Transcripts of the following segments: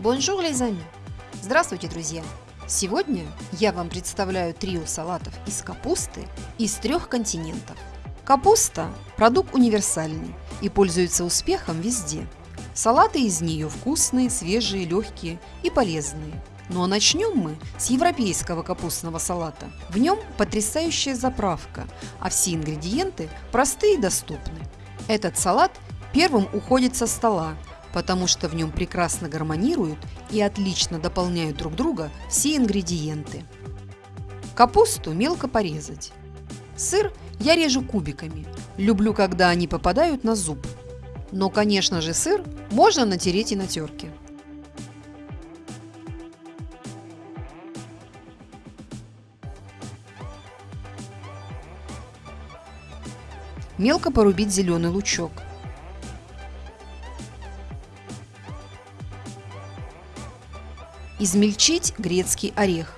Bonjour, amis! Здравствуйте, друзья! Сегодня я вам представляю трио салатов из капусты из трех континентов. Капуста – продукт универсальный и пользуется успехом везде. Салаты из нее вкусные, свежие, легкие и полезные. Ну а начнем мы с европейского капустного салата. В нем потрясающая заправка, а все ингредиенты простые и доступны. Этот салат первым уходит со стола, потому что в нем прекрасно гармонируют и отлично дополняют друг друга все ингредиенты. Капусту мелко порезать. Сыр я режу кубиками. Люблю, когда они попадают на зуб. Но, конечно же, сыр можно натереть и на терке. Мелко порубить зеленый лучок. Измельчить грецкий орех.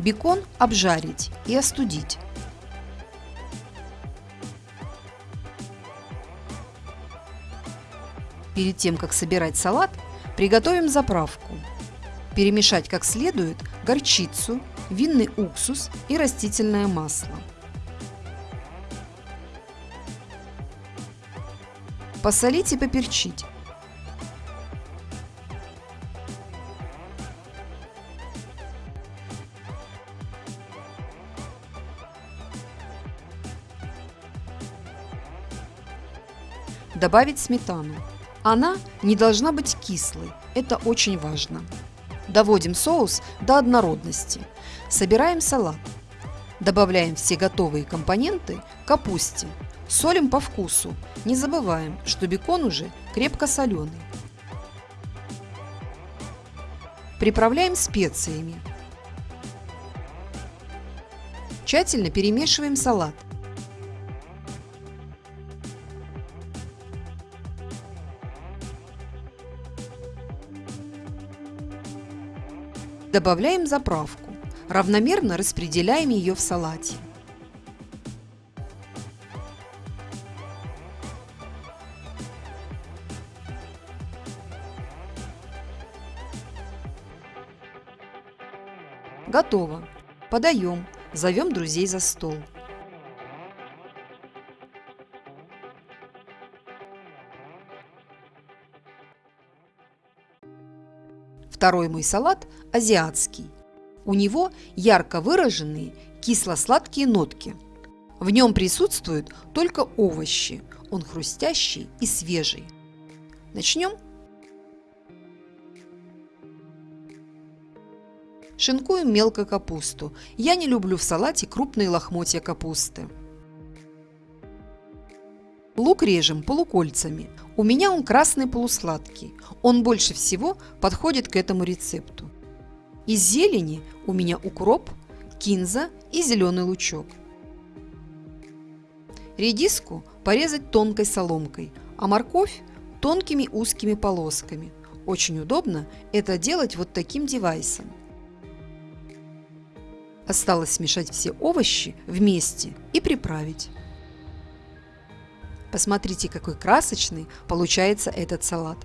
Бекон обжарить и остудить. Перед тем, как собирать салат, приготовим заправку. Перемешать как следует горчицу, винный уксус и растительное масло. Посолить и поперчить. Добавить сметану. Она не должна быть кислой, это очень важно. Доводим соус до однородности. Собираем салат. Добавляем все готовые компоненты капусте. Солим по вкусу. Не забываем, что бекон уже крепко соленый. Приправляем специями. Тщательно перемешиваем салат. Добавляем заправку. Равномерно распределяем ее в салате. Готово. Подаем. Зовем друзей за стол. Второй мой салат – азиатский. У него ярко выраженные кисло-сладкие нотки. В нем присутствуют только овощи. Он хрустящий и свежий. Начнем Шинкуем мелко капусту. Я не люблю в салате крупные лохмотья капусты. Лук режем полукольцами. У меня он красный полусладкий. Он больше всего подходит к этому рецепту. Из зелени у меня укроп, кинза и зеленый лучок. Редиску порезать тонкой соломкой, а морковь тонкими узкими полосками. Очень удобно это делать вот таким девайсом. Осталось смешать все овощи вместе и приправить. Посмотрите, какой красочный получается этот салат.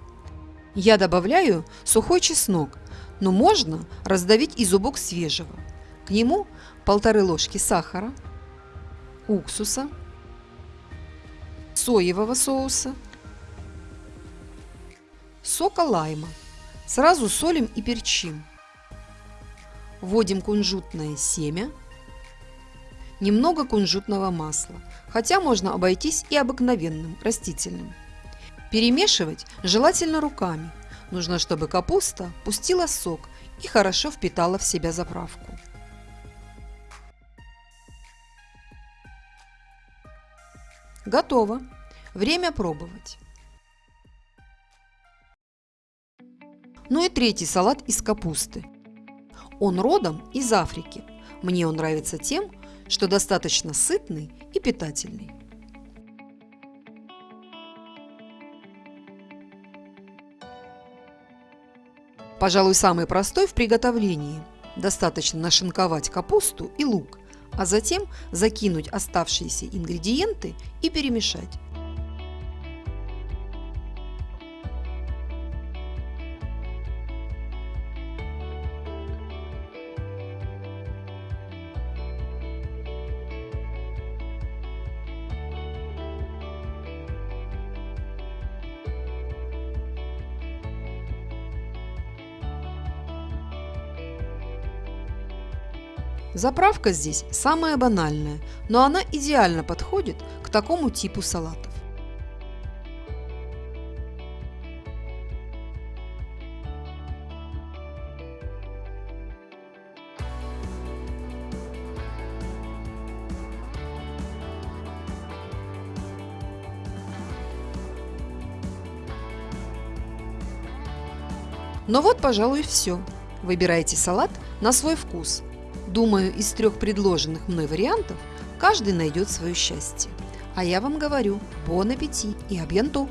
Я добавляю сухой чеснок, но можно раздавить и зубок свежего. К нему полторы ложки сахара, уксуса, соевого соуса, сока лайма. Сразу солим и перчим. Вводим кунжутное семя, немного кунжутного масла, хотя можно обойтись и обыкновенным растительным. Перемешивать желательно руками. Нужно, чтобы капуста пустила сок и хорошо впитала в себя заправку. Готово. Время пробовать. Ну и третий салат из капусты. Он родом из Африки. Мне он нравится тем, что достаточно сытный и питательный. Пожалуй, самый простой в приготовлении. Достаточно нашинковать капусту и лук, а затем закинуть оставшиеся ингредиенты и перемешать. Заправка здесь самая банальная, но она идеально подходит к такому типу салатов. Ну вот, пожалуй, все. Выбирайте салат на свой вкус – Думаю, из трех предложенных мной вариантов каждый найдет свое счастье. А я вам говорю, бон аппетит и абьянту!